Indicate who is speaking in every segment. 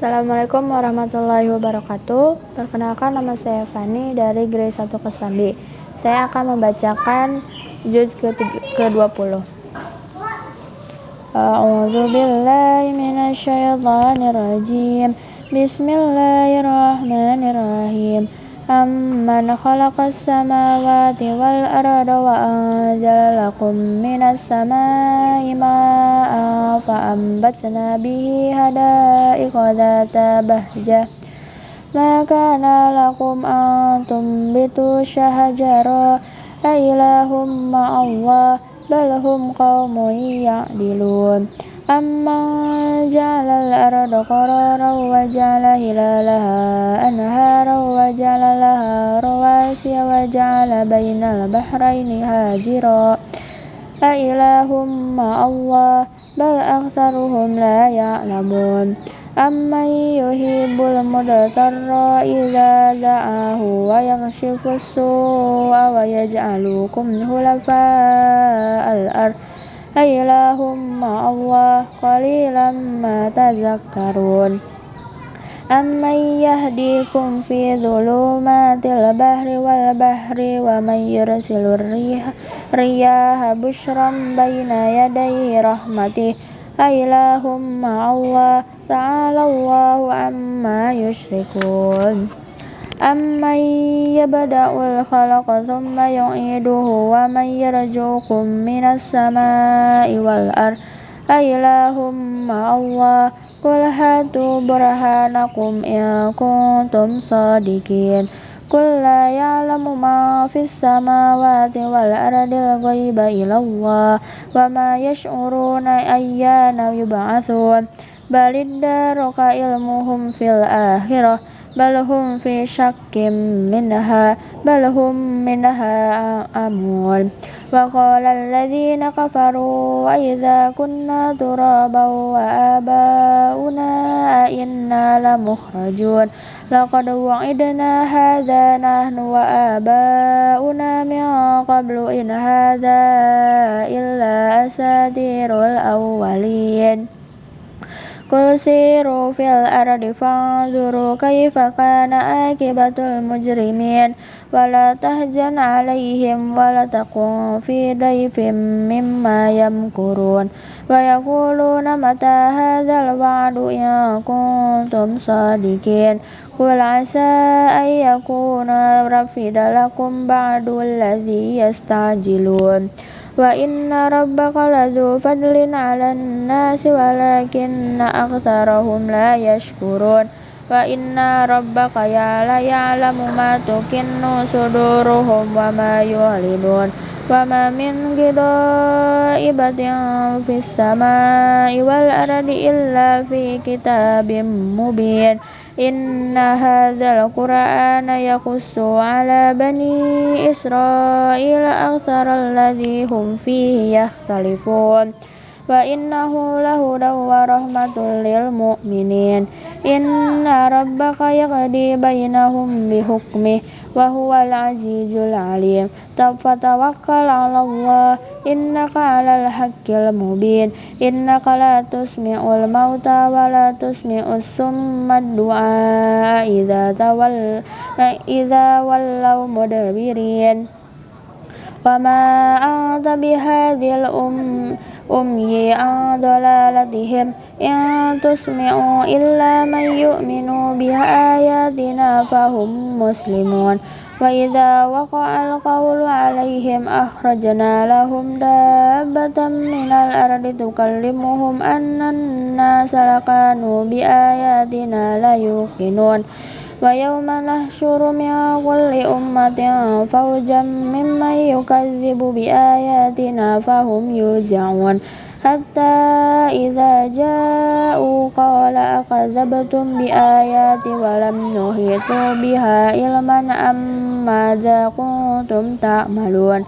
Speaker 1: Assalamualaikum warahmatullahi wabarakatuh. Perkenalkan nama saya Fani dari Grade 1 Kesambi. Saya akan membacakan juz ke-20. A'udzu billahi. Bismillahirrahmanirrahim. Wal arda wa anzala lakum minas samai ma'an fa ambatna bihi hada'iqa dhata bahjah ma kana lakum an tumbitu syahajara a ilahum ma'allah bal hum qaumun ya'dilun أمن جعل الأرض قرارا وجعل هلالها أنهارا وجعل لها رواسي وجعل بين البحرين هاجرا. أإله مع الله؟ بل أكثرهم لا يعلمون. أمن يهيب المضطر إذا دعاه ويكشف السوء ويجعلكم خلفاء الأرض؟ أإله مع الله قليلا ما تذكرون. أمن يهديكم في ظلمات البحر والبحر ومن يرسل الريح رياح بشرا بين يدي رحمته. أإله الله تعالى الله عما يشركون. أمن يبدأ الخلق ثم يعيده ومن يرجوكم من السماء والأرض أإله مع الله قل هاتوا برهانكم إن كنتم صادقين قل لا يعلم ما في السماوات والأرض الغيب إلا الله وما يشعرون أيان يبعثون بل ادارك علمهم في الآخرة بل هم في شك منها بل هم منها أمون وقال الذين كفروا وإذا كنا ترابا وآباؤنا أئنا لمخرجون. لقد وعدنا هذا نحن وآباؤنا من قبل إن هذا إلا أساطير الأولين. قل سيروا في الأرض فانظروا كيف كان عاقبة المجرمين ولا تهجن عليهم ولا تقم في ضيف مما يمكرون ويقولون متى هذا الوعد إن كنتم صادقين قل عسى أن يكون رفد لكم بعد الذي يستعجلون wa inna rabbaka lazu fadlin ala nasi walakinna aktsarahum la yashkurun. Wa inna rabbaka ya la ya'lamu ma tukinnu suduruhum wa ma yu'linun wa ma min ghidaibatin fis samai wal aradi illa fi kitabim mubin. Inna hadzal Qur'ana yaqussu 'ala bani Israila aktsaral ladzi hum fihi yakhtalifun. Wa innahu lahudaw wa rahmatul lil mu'minin. Inna rabbaka yaqdi bainahum bihukmihi وهو العزيز العليم. فتوكل على الله. إنك على الحق المبين. إنك لا تسمع الموتى ولا تسمع السم الدعاء إذا تول إذا ولوا مدبرين. وما أنت بهذه الأم أمي عن ضلالتهم. إن تسمعوا إلا من يؤمن بآياتنا فهم مسلمون وإذا وقع القول عليهم أخرجنا لهم دابة من الأرض تكلمهم أن الناس لكانوا بآياتنا لا يوقنون ويوم نحشر من كل أمة فوجا ممن يكذب بآياتنا فهم يوزعون حتى إذا جاءوا قال أكذبتم بآياتي ولم نحيطوا بها علما أم ماذا كنتم تعملون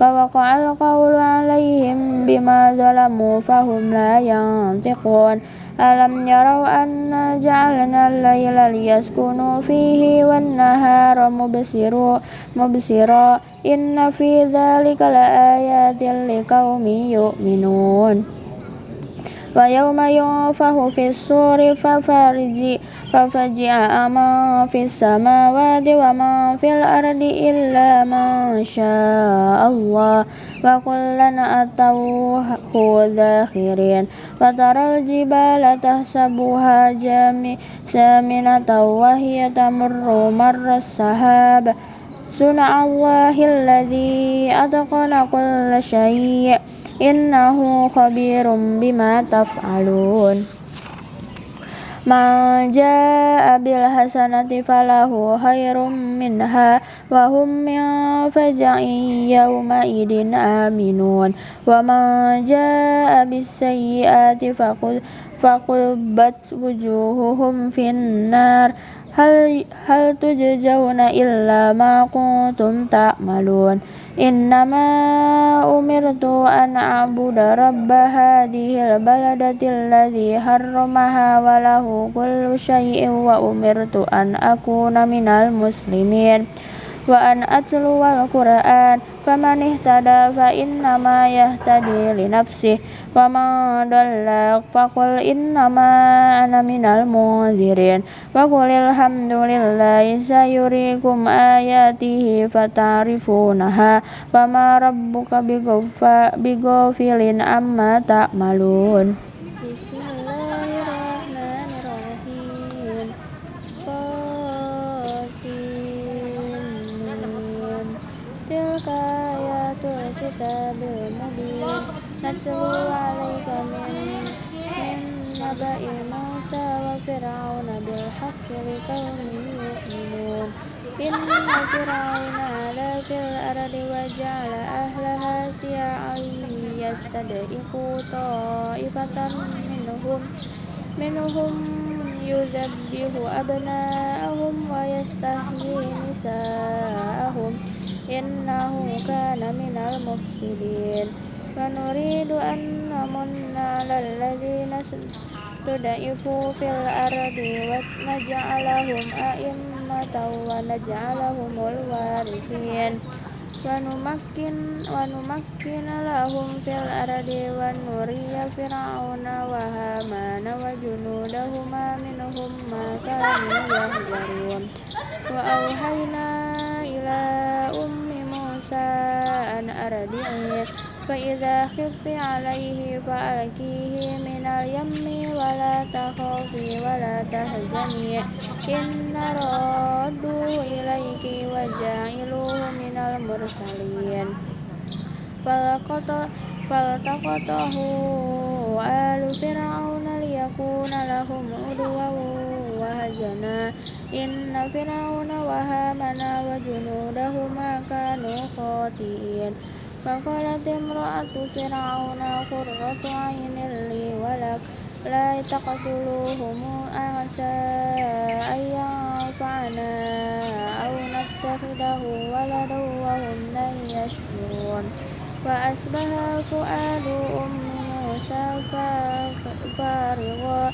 Speaker 1: فوقع القول عليهم بما ظلموا فهم لا ينطقون ألم يروا أنا جعلنا الليل ليسكنوا فيه والنهار مبصرا Inna fi dzalika laayatil liqaumin yu'minun. Wa yawma yunfahu fis suri farizi fajia aman fis samawati wa man fil ardi illa man Allah wa kullan atawhu dakhirin wa taral jibala tahsabuha jami saminata wa hiya tamurru marras صنع الله الذي أتقن كل شيء. إنه خبير بما تفعلون. من جاء بالحسنة فله خير منها وهم من فزع يومئذ آمنون. ومن جاء بالسيئات فقلبت وجوههم في النار. hal hal tujzauna illa ma kuntum ta'malun. Innama umirtu an a'budu rabba hadhil baladati alladhi harramaha wa lahu kullu syai'in wa umirtu an akuna minal muslimin. Wa an atluwal qur'an faman ihtada fa innama yahtadi li nafsihi wa man dallak faqul innama ana minal munzirin. Wa qulil hamdulillahi sayurikum ayatihi fatarifunaha. Wa ma rabbuka bighafilin amma ta'malun. Tilka ayatul kitabil mubin. نتلو عليك من من نبأ موسى وفرعون بالحق لقوم يؤمنون إن فرعون علا في الأرض وجعل أهلها شيعا يستضعف طائفة منهم منهم يذبح أبناءهم ويستحيي نساءهم إنه كان من المفسدين ونريد أن نمن على الذين استضعفوا في الأرض ونجعلهم أئمة ونجعلهم الوارثين ونمكن ونمكن لهم في الأرض ونري فرعون وهامان وجنودهما منهم ما كانوا يحذرون وأوحينا إلى أم موسى أن أرضعيه فإذا خفت عليه فألقيه من اليم ولا تخافي ولا تحزني إن ردوا إليك وجعلوه من المرسلين فالتقطه آل فرعون ليكون لهم عدوا وهزنا إن فرعون وهامان وجنودهما كانوا خاطئين فقالت امرأة فرعون قرة عين لي ولك لا تقتلوهم عسى أن ينفعنا أو نتخذه ولدا وهم لا يشعرون فأصبح فؤاد أم موسى فارغا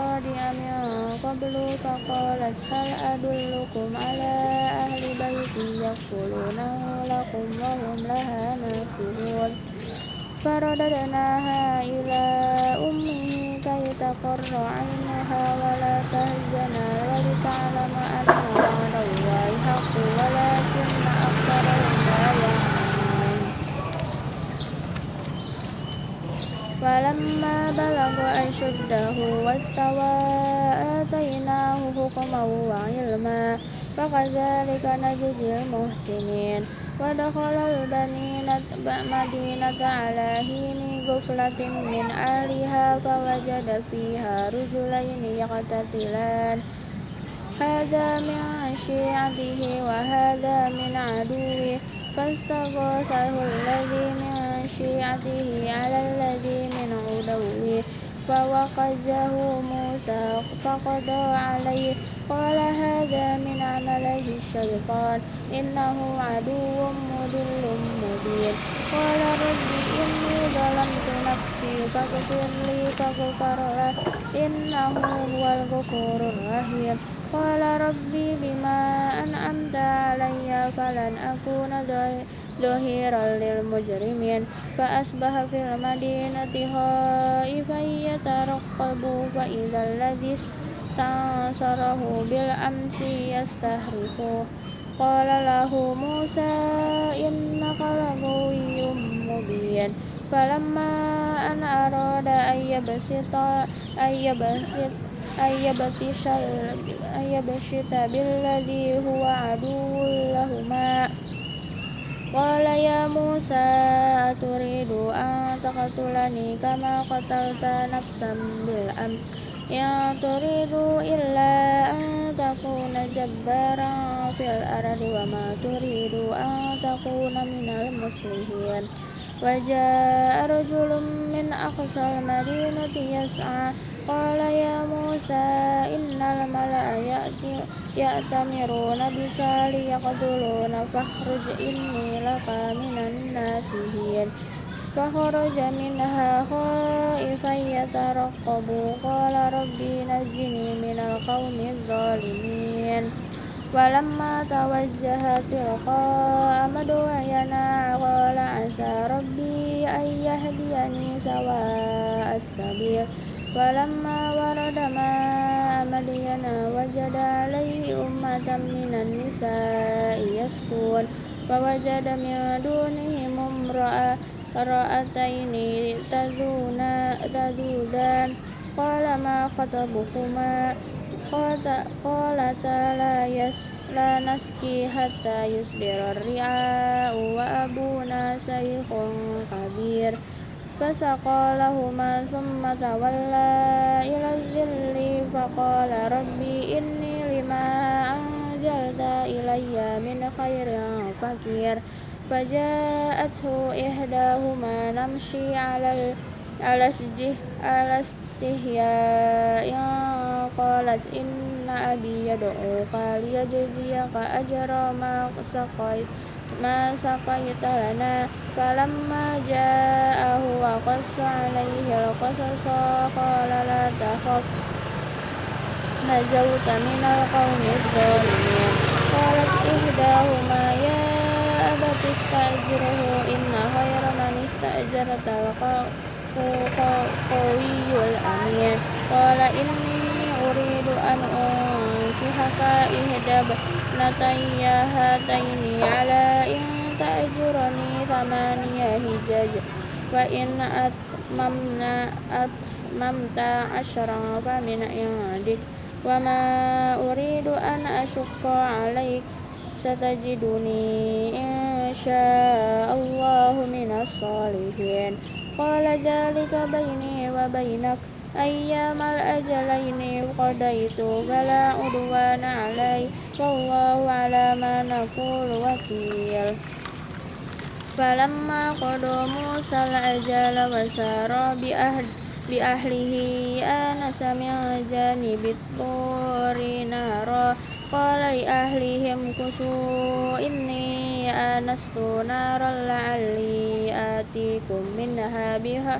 Speaker 1: قبل فقالت هل أدلكم على أهل بيت يكفلونه لكم وهم لها ناصرون فرددناها إلى أمه كي تقر عينها ولا تهزن ولتعلم أن وعد الله حق ولكن فلما بلغ أشده واستوى آتيناه حكما وعلما فكذلك نجزي المحسنين. ودخل المدينة على حين غفلة من أهلها فوجد فيها رجلين يقتتلان. هذا من شيعته وهذا من عدوه فاستغاثه الذي من شيعته على الذي من عدوه. فوقزه موسى فقضى عليه. قال هذا من عمله الشيطان. إنه عدو مضل مبين. قال رب إني ظلمت نفسي فاغفر لي فغفر له. إنه هو الغفور الرحيم. قال ربي بما أنعمت علي فلن أكون ظهيرا للمجرمين فأصبح في المدينة خائفا يترقب فإذا الذي استنصره بالأمس يستهرفه قال له موسى إنك لغوي مبين فلما أن أراد أن يبسط أن يبسط أن يبطش أن يبسط بالذي هو عدو لهما Qala ya Musa aturidu an taqtulani kama qatalta nafsan bil am. Ya turidu illa an takuna jabbaran fil ardi wa ma turidu an takuna minal muslihin Wajah rajulun min aqsal madinati yas'a Qala ya موسى إن الملأ يأتمرون بك ليقتلون فاخرج إني لك من الناسين فخرج منها خائفا يترقب قال ربي نجني من القوم الظالمين ولما توجه تلقاء مدينا قال عسى ربي أن يهديني سواء السبيل ولما ورد ماء مدين وجد عليه أمة من النساء يسكون فوجد من دونهم امرأتين تذودان قال ما خطبكما قالتا لا لا نسقي حتى يصدر الرعاء وأبونا شيخ كبير فسقى لهما ثم تولى إلى الذل فقال ربي إني لما أنزلت إلي من خير فقير فجاءته إحداهما نمشي على على استحياء قالت إن أبي يدعوك ليجزيك أجر ما سقيت ما سقيت لنا فلما جاءه وقص عليه القصص قال لا تخف نجوت من القوم الظالمين قالت إحداهما يا أبت استأجره إن خير من استأجرت القوي الأمين قال إني أريد أن أنكحك إحدى ابنتي هاتين على إن تأجرني ثمانية هجاج فإن أتممنا أتممت عشرا فمن عندك وما أريد أن أشق عليك ستجدني إن شاء الله من الصالحين قال ذلك بيني وبينك ayyamal ajalaini qadaitu fala udwana alai wallahu ala ma naqulu wakil. Falamma qada Musa al-ajala wa sara bi bi ahlihi anasa min janibit turi nara. Qala li ahlihim kusu inni anastu naran la'alli atikum minha biha.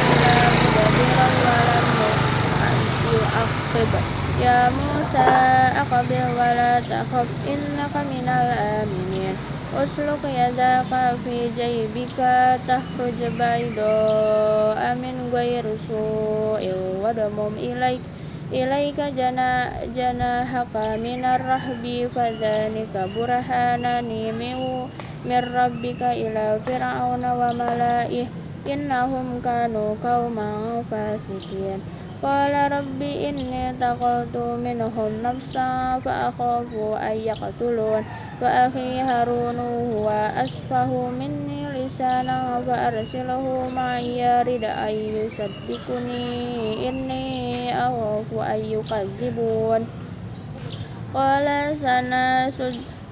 Speaker 1: يعقب يا موسى أقبل ولا تخف إنك من الآمنين أسلك يدك في جيبك تخرج بيضاء من غير سوء وضمم إليك إليك جناحك من الرهب فذلك برهانان من ربك إلى فرعون وملائه innahum kanu qauman fasikin. Qala rabbi inni taqaltu minhum nafsa fa akhafu an yaqtulun. Wa akhi harun huwa asfahu minni lisana fa arsilhu ma yarid an yusaddikuni inni akhafu an yukazzibun. Sana sanasud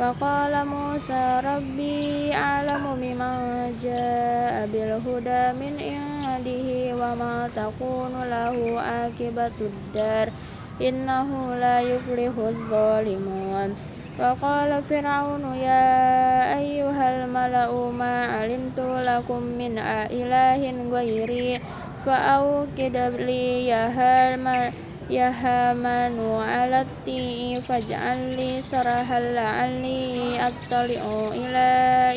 Speaker 1: فقال موسى ربي أعلم بمن جاء بالهدى من عنده وما تكون له عاقبة الدار إنه لا يفلح الظالمون وقال فرعون يا أيها الملأ ما علمت لكم من إله غيري فأوكد لي يا هامان يا هامان على التين فاجعل لي سرحا لعلي أطلع إلى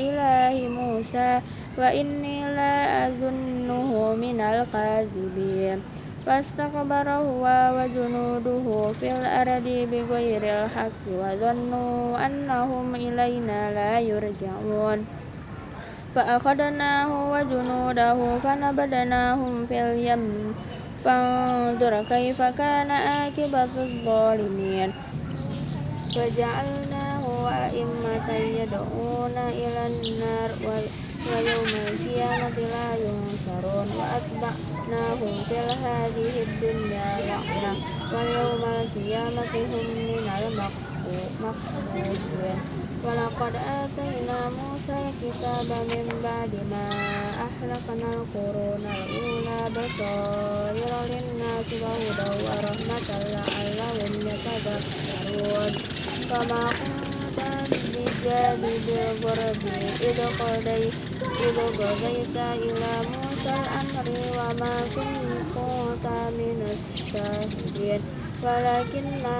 Speaker 1: إله موسى وإني لا أظنه من الكاذبين فاستكبر هو وجنوده في الأرض بغير الحق وظنوا أنهم إلينا لا يرجعون فأخذناه وجنوده فنبذناهم في اليم فانظر كيف كان عاقبة الظالمين وجعلناه أئمة يدعون إلى النار ويوم القيامة لا ينصرون وأتبعناهم في هذه الدنيا لعنة ويوم القيامة هم من المقبوحين ولقد آتينا موسى الكتاب من بعد ما أهلكنا القرون الأولى بصائر للناس وهدى ورحمة لعلهم يتذكرون فما كنت بجانب الغرب إذ قضيت إذ قضيت إلى موسى الأمر وما كنت من الشاهدين ولكننا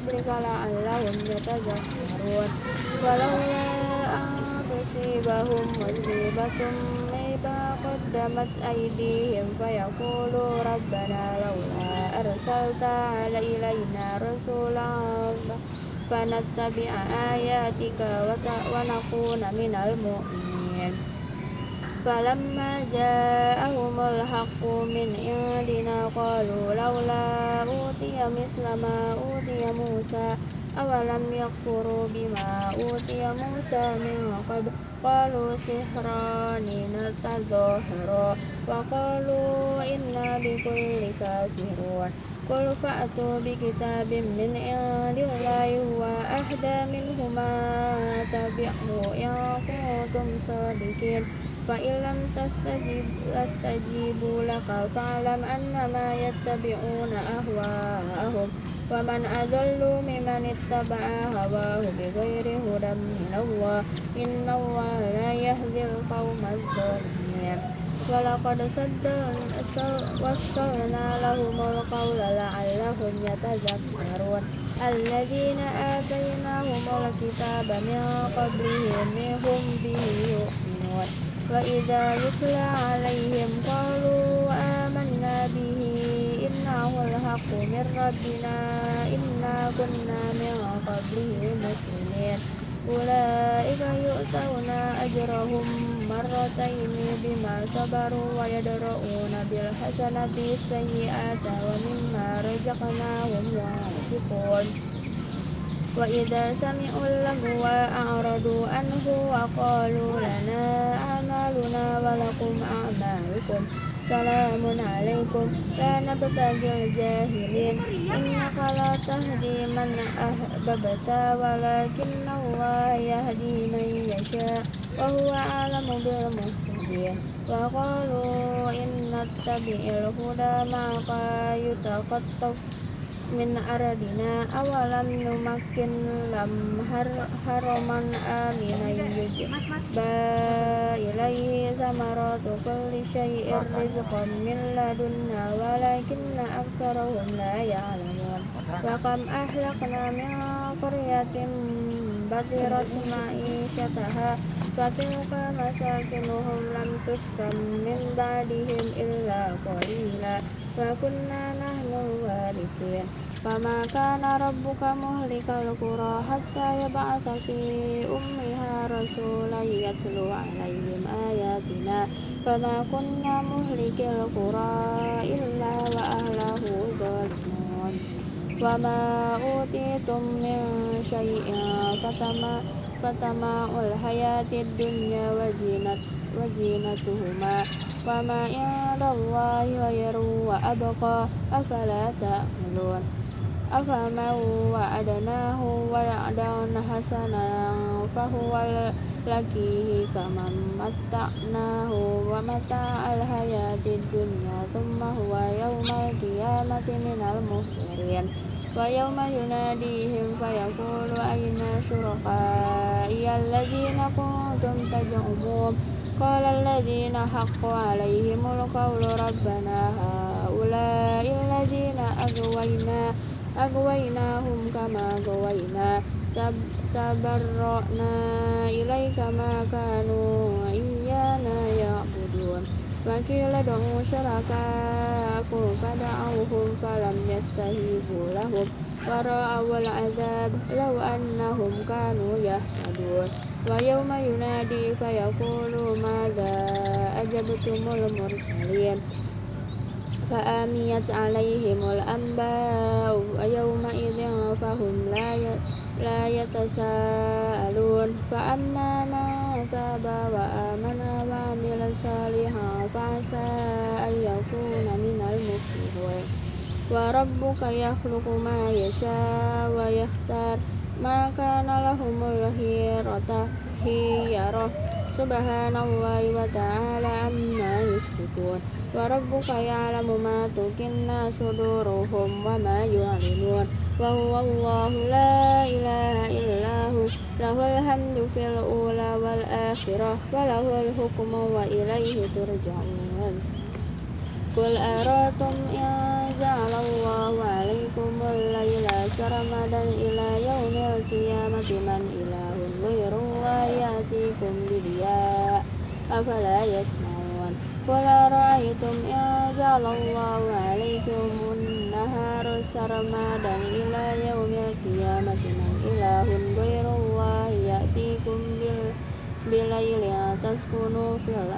Speaker 1: rabbika la'allahum yatazakkarun walau tusibahum musibatun bima qaddamat aydihim fayaqulu rabbana laula arsalta ilaina rasulan fanattabi'a ayatika wa nakuna minal mu'minin. فلما جاءهم الحق من عندنا قالوا لولا أوتي مثل ما أوتي موسى أولم يكفروا بما أوتي موسى من قبل قالوا سحران نتظاهرا وقالوا إنا بكل كافرون قل فأتوا بكتاب من عند الله هو أهدى منهما تبعه إن كنتم صادقين فإن لم تستجيبوا لك فاعلم أنما يتبعون أهواءهم ومن أضل ممن اتبع هواه بغير هدى من الله إن الله لا يهدي القوم الظالمين ولقد وصلنا لهم القول لعلهم يتذكرون الذين آتيناهم الكتاب من قبلهم هم به يؤمنون وإذا يتلى عليهم قالوا آمنا به إنه الحق من ربنا إنا كنا من قبله مسلمين أولئك يؤتون أجرهم مرتين بما صبروا ويدرؤون بالحسنة السيئات ومما رزقناهم ينفقون wa idza sami'u lahu wa a'radu anhu wa qalu lana a'maluna wa lakum a'malukum salamun alaikum la nabtagil jahilin. Innaka la tahdi man ahbabta walakin Allah yahdi man yasha. Wa huwa alamu bil muhtadin. Wa qalu inna tabi'il huda ma yutaqattafu min aradina awalam numakin lam har haraman aminan ba ilaihi samaratu kulli syai'ir rizqan min ladunna walakinna aktsarahum la ya'lamun. Wa kam ahlakna min qaryatin basirat ma'isyataha fatilka masakinuhum lam tuskan min ba'dihim illa qalila. Wa kunna nahnu warithin فما كان ربك مهلك القرى حتى يبعث في أمها رسولا يتلو عليهم آياتنا فما كنا مهلك القرى إلا وأهله ظالمون وما أوتيتم من شيء فتماع الحياة الدنيا وزينة وزينتهما وما عند الله خير وأبقى أفلا تأملون أفمن وعدناه وعدا حسنا فهو لكيه كمن متعناه ومتاع الحياة الدنيا ثم هو يوم القيامة من المحضرين ويوم يناديهم فيقول أين شركائي الذين كنتم تزعمون قال الذين حق عليهم القول ربنا هؤلاء الذين أغوينا أغويناهم كما غوينا تبرأنا إليك ما كانوا إيانا يعبدون وقيل ادعوا شركاءكم فدعوهم فلم يستجيبوا لهم ورأوا العذاب لو أنهم كانوا يهتدون ويوم ينادي فيقول ماذا أجبتم المرسلين فآميت عليهم الأنباء يومئذ فهم لا لا يتساءلون فأما من تاب وآمن وعمل صالحا فعسى أن يكون من المفلحين wa rabbuka yakhluqu ma yasha wa yakhtar ma kana lahumul khiyarata khiyarah subhanallahi wa ta'ala amma yushrikun. Wa rabbuka ya'lamu ma tukinna suduruhum wa ma yu'linun. Wa huwa allahu la ilaha illahu. Lahul hamdu fil ula wal akhirah. Wa lahul hukmu wa ilaihi turja'un. Qul aratum ya ja'alallahu alaikumul laila sarmadan ila yaumil qiyamati man ilahun ghairullahi ya'tikum bidiya afala yasma'un Qul ara'aytum in ja'alallahu alaikumun nahara sarmadan ila yaumil qiyamati man ilahun ghairullahi ya'tikum bil bilailin taskunu fil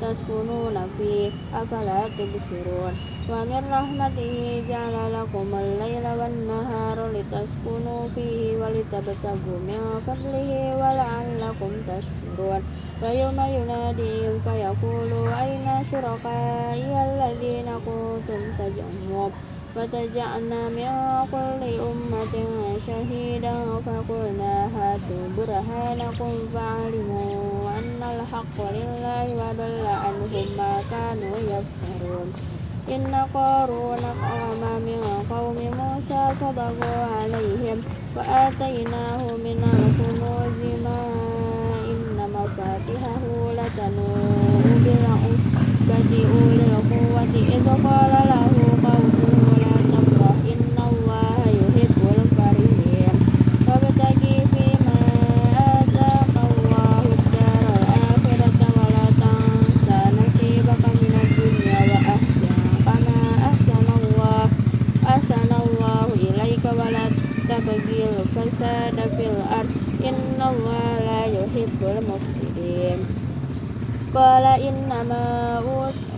Speaker 1: تسكنون فيه أفلا تبصرون ومن رحمته جعل لكم الليل والنهار لتسكنوا فيه ولتبتغوا من فضله ولعلكم تشكرون ويوم يناديهم فيقول أين شركائي الذين كنتم تزعمون فتجعلنا من كل أمة شهيدا فقلنا هاتوا برهانكم فعلموا أن الحق لله وضل عنهم ما كانوا يفترون. إن قارون قام من قوم موسى فبغوا عليهم وآتيناه من الكنوز ما مفاتحه لتنوء بالعصبة أولي القوة إذ قال له لا يحب المفسدين قال إنما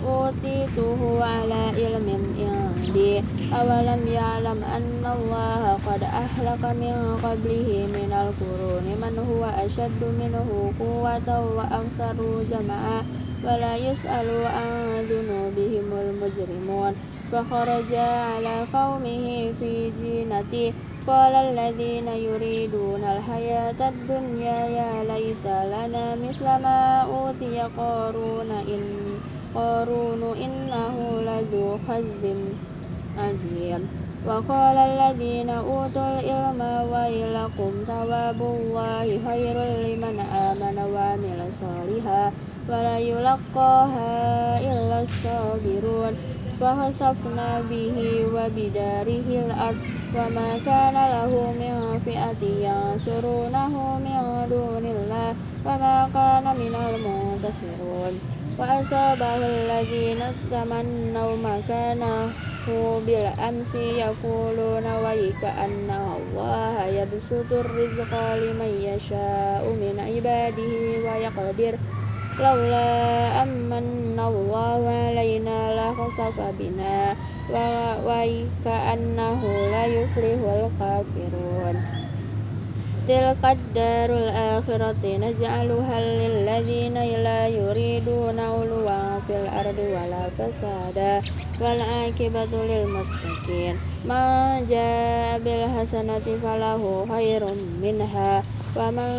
Speaker 1: أوتيته على علم عندي أولم يعلم أن الله قد أهلك من قبله من القرون من هو أشد منه قوة وأكثر جمعا ولا يسأل عن ذنوبهم المجرمون. فخرج على قومه في زينته قال الذين يريدون الحياة الدنيا يا ليت لنا مثل ما أوتي قارون إن قارون إنه لذو حظ عظيم. وقال الذين أوتوا العلم ويلكم ثواب الله خير لمن آمن وعمل صالحا. wala yulaqaha illa sabirun. Wa khasafna bihi wa bidarihi al-ard wa ma kana lahu min fi'ati yansurunahu min dunillah. Wa ma kana minal muntasirun wa asabahu alladhina tamannaw makana bil amsi yaquluna wa anna Allah yabsutur rizqa liman yasha'u min ibadihi wa yaqdir laula amanna Allahu alaina la khasafa bina wa wa ka annahu kafirun تلك الدار الآخرة نجعلها للذين لا يريدون علوا في الأرض ولا فسادا والعاقبة للمتقين من جاء بالحسنة فله خير منها ومن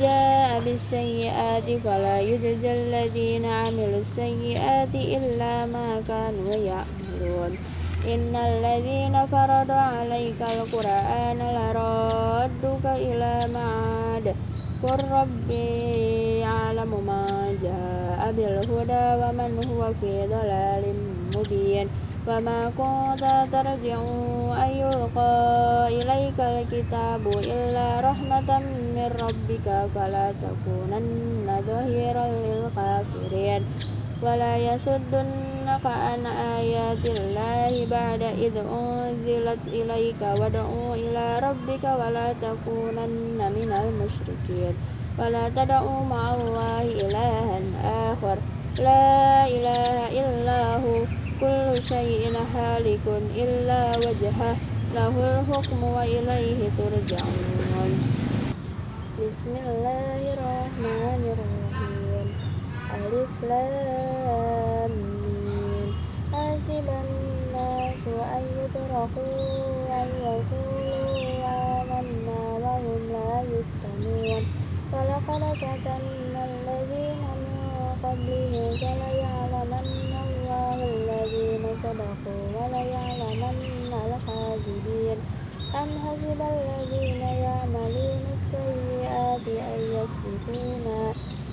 Speaker 1: جاء بالسيئات فلا يجزى الذين عملوا السيئات إلا ما كانوا يعملون إن الذين فرضوا عليك القرآن لرادك إلى معاد قل ربي يعلم ما جاء بالهدى ومن هو في ضلال مبين وما كنت ترجع أن يلقى إليك الكتاب إلا رحمة من ربك فلا تكونن ظهيرا للكافرين ولا يصدنك عن آيات الله بعد إذ أنزلت إليك وادع إلى ربك ولا تكونن من المشركين ولا تدعوا مع الله إلها آخر لا إله إلا هو كل شيء هالك إلا وجهه له الحكم وإليه ترجعون بسم الله الرحمن الرحيم ألف لام حسب الناس أن يتركوا أن يقولوا آمنا وهم لا يفتنون ولقد فتنا الذين من قبلهم فليعلمن الله الذين صدقوا وليعلمن الكاذبين أم حسب الذين يعملون السيئات أن يسبقونا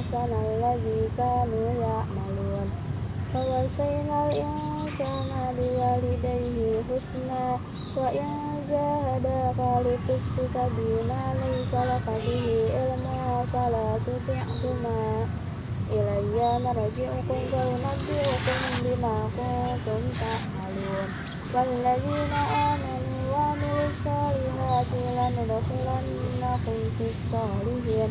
Speaker 1: أحسن الذي كانوا يعملون فوصينا الإنسان بوالديه حسنا وإن جاهداك لتشرك بما ليس لك به علم فلا تطعهما إلي مرجعكم فأنبئكم بما كنتم تعملون والذين آمنوا وعملوا الصالحات لندخلنكم في الصالحين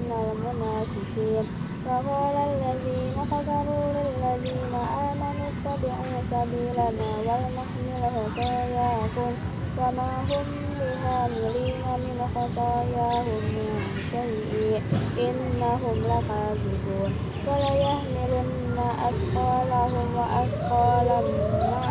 Speaker 1: المنافقين. وقال الذين كفروا للذين آمنوا اتبعوا سبيلنا ولنحمل خطاياكم. وما هم بحاملين من خطاياهم من شيء. إنهم لكاذبون. وليحملن أثقالهم وأثقالا مع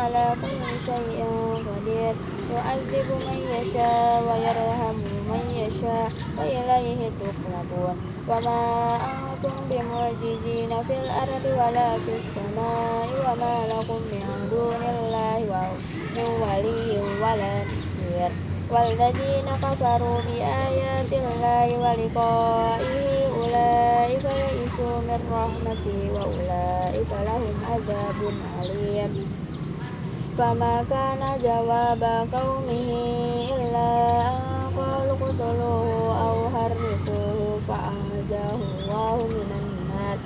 Speaker 1: على كل شيء قدير يعذب من يشاء ويرحم من يشاء وإليه تقلبون وما أنتم بمعجزين في الأرض ولا في السماء وما لكم من دون الله من ولي ولا نصير والذين كفروا بآيات الله ولقائه أولئك يئسوا من رحمتي وأولئك لهم عذاب أليم فما كان جواب قومه إلا أن قالوا اقتلوه أو حرقوه فأنجاه الله من النار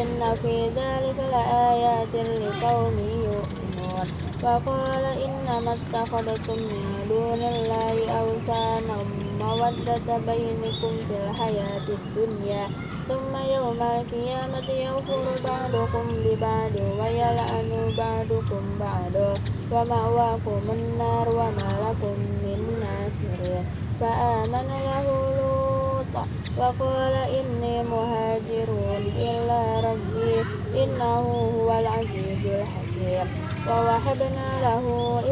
Speaker 1: إن في ذلك لآيات لقوم يؤمنون وقال إنما اتخذتم من دون الله أوثانا مودة بينكم في الحياة الدنيا ثم يوم القيامة يغفر بعضكم ببعض ويلعن بعضكم بعضا ومأواكم النار وما لكم من ناصرين فآمن له لوط وقال إني مهاجر إلى ربي إنه هو العزيز الحكيم ووهبنا له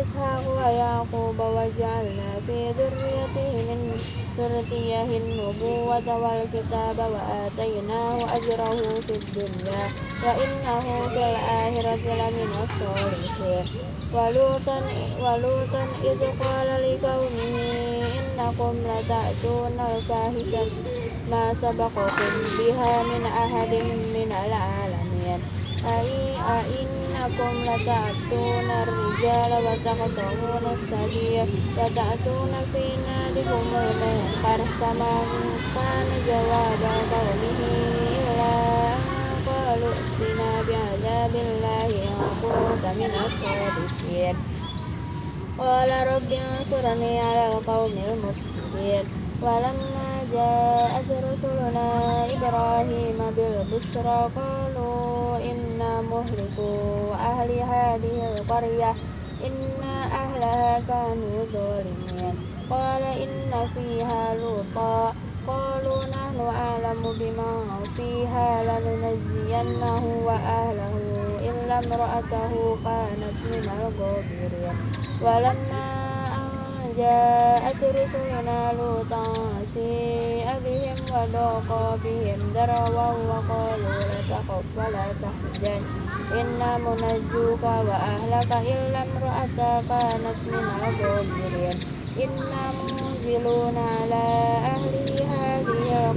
Speaker 1: إسحاق ويعقوب وجعلنا في ذريته من ذريته النبوة والكتاب وآتيناه أجره في الدنيا وإنه في الآخرة لمن الصالحين ولوطا ولوطا إذ قال لقومه إنكم لتأتون الفاحشة ما سبقكم بها من أحد من العالمين أي أئنكم لتأتون الرجال وتقطعون السبيل وتأتون في نادكم المنكر فما كان جواب قومه إلا أن قالوا ائتنا بعذاب الله إن كنت من الصادقين قال رب انصرني على القوم المفسدين ولما جاءت رسلنا إبراهيم بالبشرى قالوا إنا مهلكوا أهل هذه القرية إن أهلها كانوا ظالمين قال إن فيها لوطا قالوا نحن أعلم بما فيها لننجينه وأهله إلا امرأته كانت من الغابرين ولما أن جاءت رسلنا لوطا سيء بهم وضاق بهم ذروا وقالوا لا تخف ولا تحزن إنا منجوك وأهلك إلا امرأتك كانت من الغابرين إنا منزلون على أهل هذه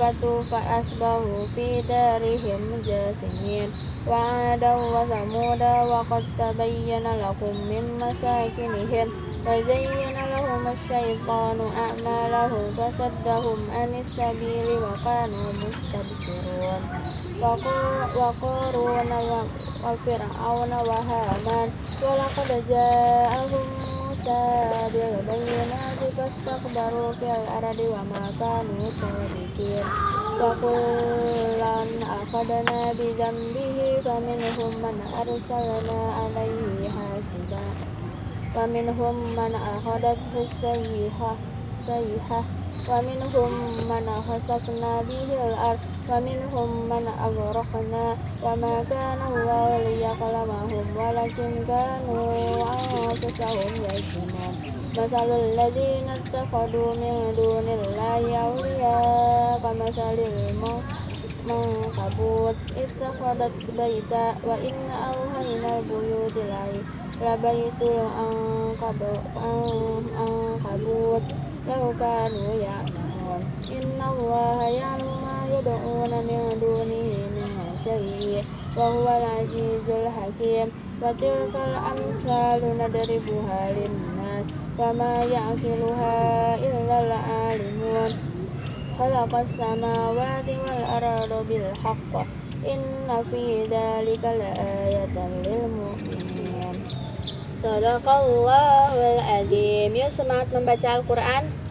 Speaker 1: الملائكة فأصبحوا في دارهم جاثمين وعادا وثمود وقد تبين لكم من مساكنهم وزين لهم الشيطان أعمالهم فصدهم عن السبيل وكانوا مستبصرون وقارون وفرعون وهامان ولقد جاءهم tabi'u bayyana nasi fastakbaru fil ardi wa ma kanu sadiqin wa kullan akhadna di dhanbihi fa minhum man arsalna alaihi hasiba. Wa minhum man akhadathu sayyiha sayyiha ومنهم من خسفنا به الأرض ومنهم من أغرقنا وما كان الله ليظلمهم ولكن كانوا أنفسهم يظلمون مثل الذين اتخذوا من دون الله أولياء كمثل المنكبوت اتخذت بيتا وإن أوهينا البيوت لبيت العنكبوت لو كانوا يعلمون إن الله يعلم ما يدعون من دونه من شيء وهو العزيز الحكيم وتلك الأمثال نضربها للناس وما يعقلها إلا العالمون خلق السماوات والأرض بالحق إن في ذلك لآية للمؤمنين Sadaqallahul azim. Yuk semangat membaca Al-Quran.